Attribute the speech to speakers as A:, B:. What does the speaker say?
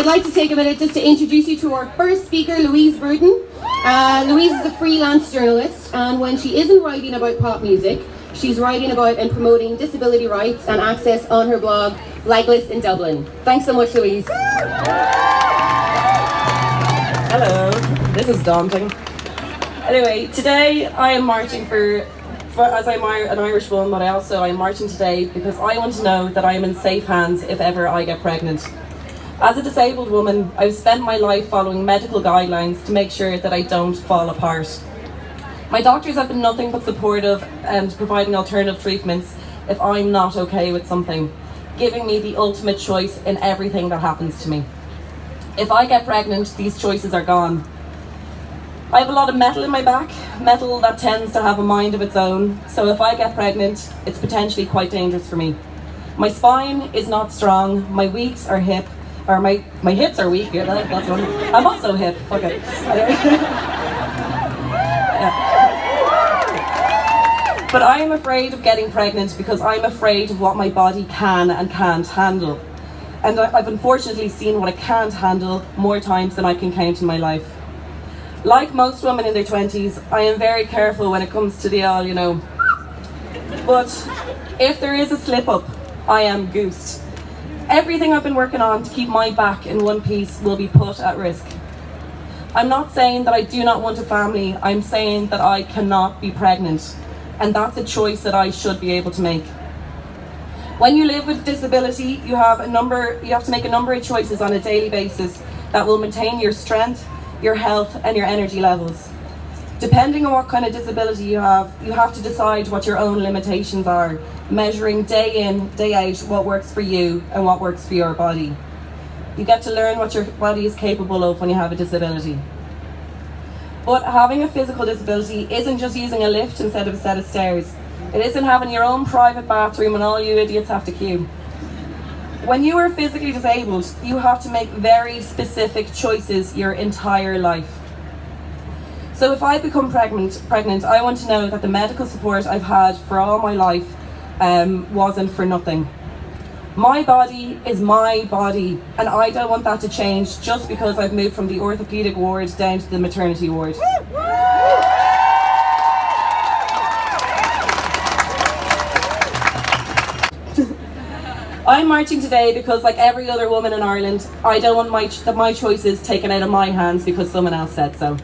A: I'd like to take a minute just to introduce you to our first speaker, Louise Burton. Uh, Louise is a freelance journalist, and when she isn't writing about pop music, she's writing about and promoting disability rights and access on her blog, Legless in Dublin. Thanks so much, Louise.
B: Hello, this is daunting. Anyway, today I am marching for, for as I'm an Irish woman, but I also I'm marching today because I want to know that I am in safe hands if ever I get pregnant. As a disabled woman, I've spent my life following medical guidelines to make sure that I don't fall apart. My doctors have been nothing but supportive and providing alternative treatments if I'm not okay with something, giving me the ultimate choice in everything that happens to me. If I get pregnant, these choices are gone. I have a lot of metal in my back, metal that tends to have a mind of its own, so if I get pregnant, it's potentially quite dangerous for me. My spine is not strong, my weeks are hip, or my, my hips are weak, yeah, that, that's one. I'm also hip, okay. yeah. But I am afraid of getting pregnant because I'm afraid of what my body can and can't handle. And I've unfortunately seen what I can't handle more times than I can count in my life. Like most women in their 20s, I am very careful when it comes to the all, you know. But if there is a slip up, I am goosed. Everything I've been working on to keep my back in one piece will be put at risk. I'm not saying that I do not want a family, I'm saying that I cannot be pregnant. And that's a choice that I should be able to make. When you live with disability, you have a number you have to make a number of choices on a daily basis that will maintain your strength, your health and your energy levels. Depending on what kind of disability you have, you have to decide what your own limitations are, measuring day in, day out what works for you and what works for your body. You get to learn what your body is capable of when you have a disability. But having a physical disability isn't just using a lift instead of a set of stairs. It isn't having your own private bathroom and all you idiots have to queue. When you are physically disabled, you have to make very specific choices your entire life. So if I become pregnant, pregnant, I want to know that the medical support I've had for all my life um, wasn't for nothing. My body is my body, and I don't want that to change just because I've moved from the orthopaedic ward down to the maternity ward. I'm marching today because, like every other woman in Ireland, I don't want my, ch my choices taken out of my hands because someone else said so.